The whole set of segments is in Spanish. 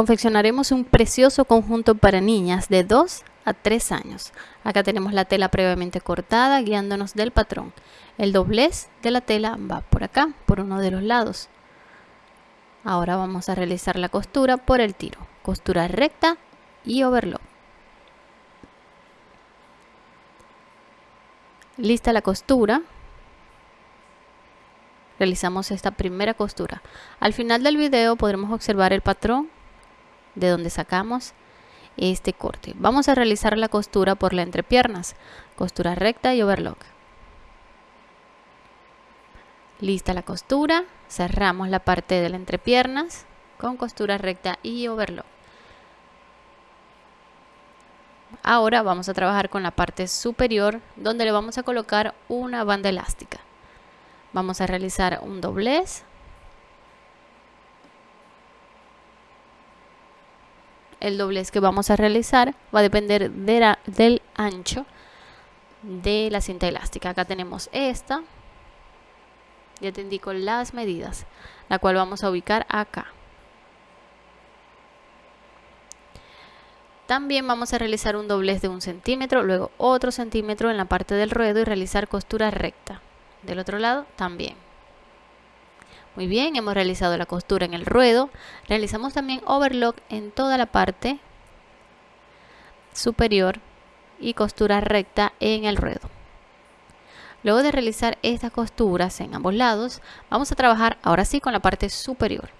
Confeccionaremos un precioso conjunto para niñas de 2 a 3 años. Acá tenemos la tela previamente cortada guiándonos del patrón. El doblez de la tela va por acá, por uno de los lados. Ahora vamos a realizar la costura por el tiro. Costura recta y overlock. Lista la costura. Realizamos esta primera costura. Al final del video podremos observar el patrón de donde sacamos este corte. Vamos a realizar la costura por la entrepiernas, costura recta y overlock. Lista la costura, cerramos la parte de la entrepiernas con costura recta y overlock. Ahora vamos a trabajar con la parte superior donde le vamos a colocar una banda elástica. Vamos a realizar un doblez el doblez que vamos a realizar va a depender del ancho de la cinta elástica. Acá tenemos esta. Ya te indico las medidas, la cual vamos a ubicar acá. También vamos a realizar un doblez de un centímetro, luego otro centímetro en la parte del ruedo y realizar costura recta. Del otro lado también. Muy bien, hemos realizado la costura en el ruedo. Realizamos también overlock en toda la parte superior y costura recta en el ruedo. Luego de realizar estas costuras en ambos lados, vamos a trabajar ahora sí con la parte superior.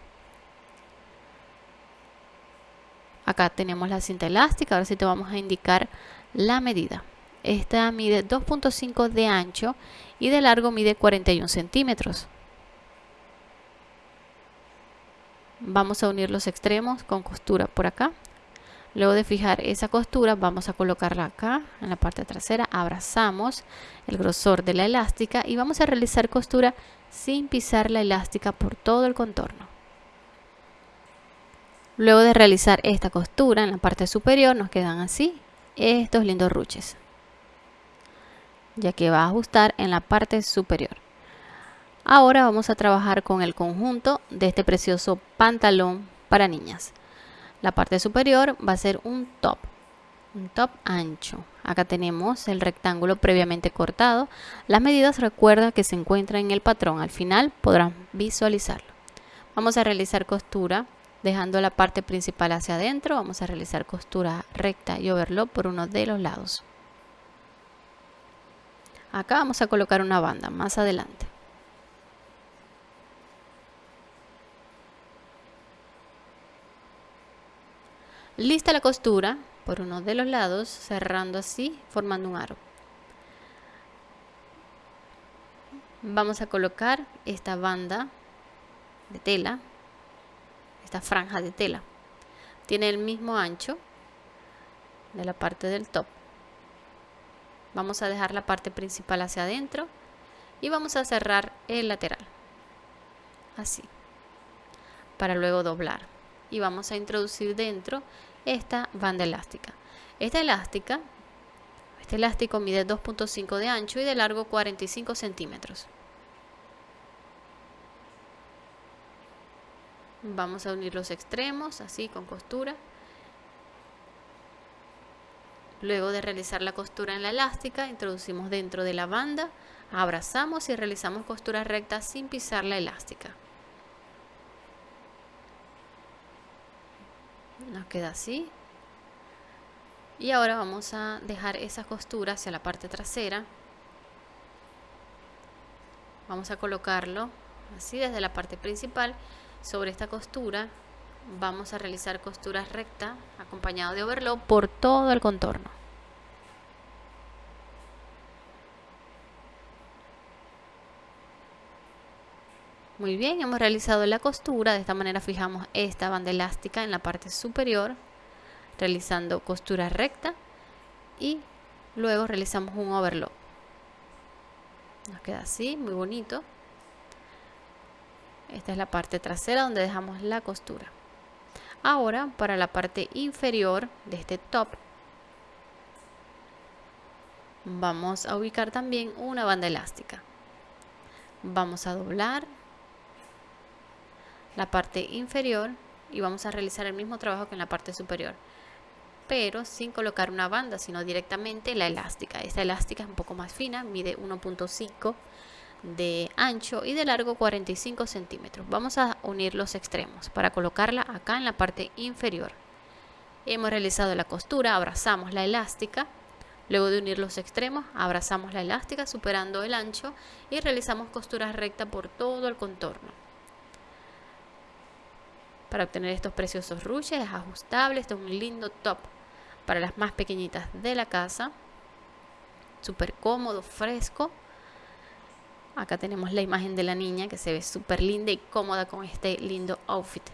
Acá tenemos la cinta elástica, ahora sí te vamos a indicar la medida. Esta mide 2.5 de ancho y de largo mide 41 centímetros. Vamos a unir los extremos con costura por acá. Luego de fijar esa costura vamos a colocarla acá en la parte trasera. Abrazamos el grosor de la elástica y vamos a realizar costura sin pisar la elástica por todo el contorno. Luego de realizar esta costura en la parte superior nos quedan así estos lindos ruches ya que va a ajustar en la parte superior Ahora vamos a trabajar con el conjunto de este precioso pantalón para niñas. La parte superior va a ser un top, un top ancho. Acá tenemos el rectángulo previamente cortado. Las medidas recuerda que se encuentran en el patrón. Al final podrán visualizarlo. Vamos a realizar costura dejando la parte principal hacia adentro. Vamos a realizar costura recta y overlock por uno de los lados. Acá vamos a colocar una banda más adelante. Lista la costura por uno de los lados, cerrando así, formando un aro. Vamos a colocar esta banda de tela, esta franja de tela. Tiene el mismo ancho de la parte del top. Vamos a dejar la parte principal hacia adentro y vamos a cerrar el lateral. Así. Para luego doblar. Y vamos a introducir dentro esta banda elástica. Esta elástica, este elástico mide 2.5 de ancho y de largo 45 centímetros. Vamos a unir los extremos así con costura. Luego de realizar la costura en la elástica, introducimos dentro de la banda, abrazamos y realizamos costura recta sin pisar la elástica. Nos queda así. Y ahora vamos a dejar esa costura hacia la parte trasera. Vamos a colocarlo así desde la parte principal. Sobre esta costura vamos a realizar costura recta acompañado de overlock por todo el contorno Muy bien, hemos realizado la costura, de esta manera fijamos esta banda elástica en la parte superior, realizando costura recta y luego realizamos un overlock. Nos queda así, muy bonito. Esta es la parte trasera donde dejamos la costura. Ahora, para la parte inferior de este top, vamos a ubicar también una banda elástica. Vamos a doblar la parte inferior y vamos a realizar el mismo trabajo que en la parte superior pero sin colocar una banda sino directamente la elástica. Esta elástica es un poco más fina mide 1.5 de ancho y de largo 45 centímetros. Vamos a unir los extremos para colocarla acá en la parte inferior. Hemos realizado la costura abrazamos la elástica. Luego de unir los extremos, abrazamos la elástica superando el ancho y realizamos costuras rectas por todo el contorno. Para obtener estos preciosos ruches es ajustable, este es un lindo top para las más pequeñitas de la casa. Súper cómodo, fresco. Acá tenemos la imagen de la niña que se ve súper linda y cómoda con este lindo outfit.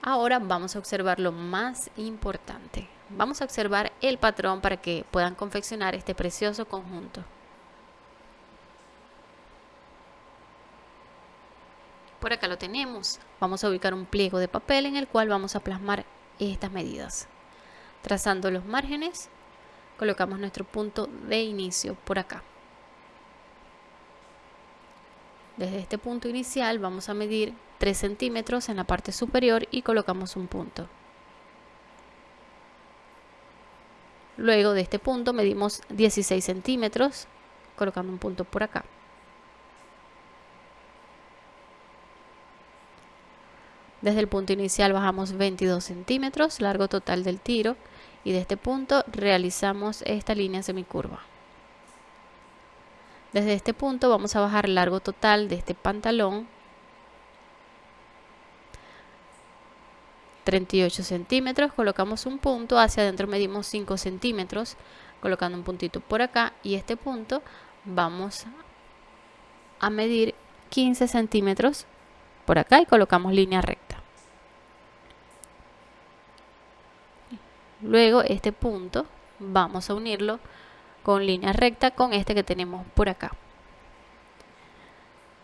Ahora vamos a observar lo más importante. Vamos a observar el patrón para que puedan confeccionar este precioso conjunto. Por acá lo tenemos. Vamos a ubicar un pliego de papel en el cual vamos a plasmar estas medidas. Trazando los márgenes, colocamos nuestro punto de inicio por acá. Desde este punto inicial vamos a medir 3 centímetros en la parte superior y colocamos un punto. Luego de este punto medimos 16 centímetros, colocando un punto por acá. Desde el punto inicial bajamos 22 centímetros, largo total del tiro, y de este punto realizamos esta línea semicurva. Desde este punto vamos a bajar largo total de este pantalón 38 centímetros, colocamos un punto, hacia adentro medimos 5 centímetros, colocando un puntito por acá y este punto vamos a medir 15 centímetros por acá y colocamos línea recta. Luego este punto vamos a unirlo con línea recta con este que tenemos por acá.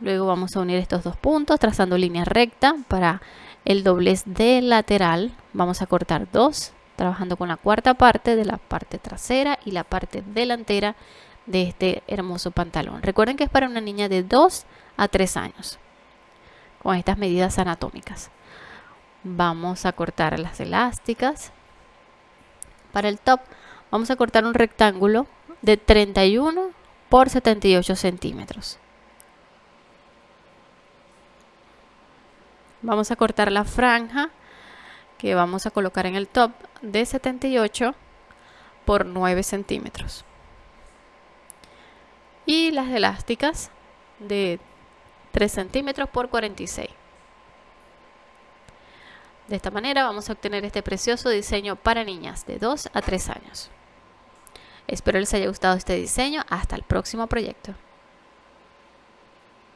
Luego vamos a unir estos dos puntos trazando línea recta para el doblez de lateral. Vamos a cortar dos trabajando con la cuarta parte de la parte trasera y la parte delantera de este hermoso pantalón. Recuerden que es para una niña de 2 a 3 años con estas medidas anatómicas. Vamos a cortar las elásticas para el top vamos a cortar un rectángulo de 31 por 78 centímetros. Vamos a cortar la franja que vamos a colocar en el top de 78 por 9 centímetros. Y las elásticas de 3 centímetros por 46 de esta manera vamos a obtener este precioso diseño para niñas de 2 a 3 años. Espero les haya gustado este diseño. Hasta el próximo proyecto